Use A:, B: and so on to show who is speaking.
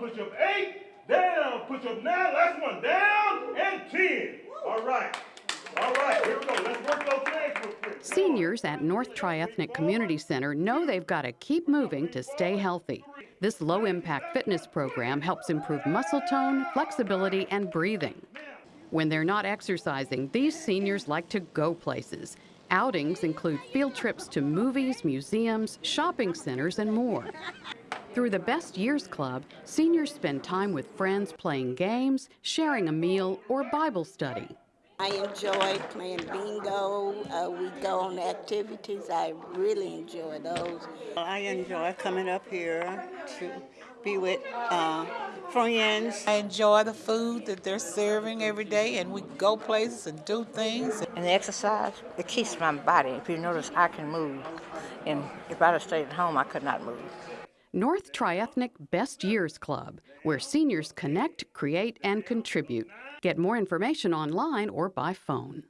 A: push up eight, down, push up nine, last one, down, and 10. All right. All right, here we go. Let's work those legs real quick.
B: Seniors at North Triethnic Community Center know they've got to keep moving to stay healthy. This low impact fitness program helps improve muscle tone, flexibility, and breathing. When they're not exercising, these seniors like to go places. Outings include field trips to movies, museums, shopping centers, and more. Through the Best Years Club, seniors spend time with friends playing games, sharing a meal, or Bible study.
C: I enjoy playing bingo. Uh, we go on activities. I really enjoy those.
D: I enjoy coming up here to be with uh, friends.
E: I enjoy the food that they're serving every day, and we go places and do things.
F: And the exercise, it keeps my body. If you notice, I can move. And if I'd have stayed at home, I could not move.
B: North Triethnic Best Years Club, where seniors connect, create, and contribute. Get more information online or by phone.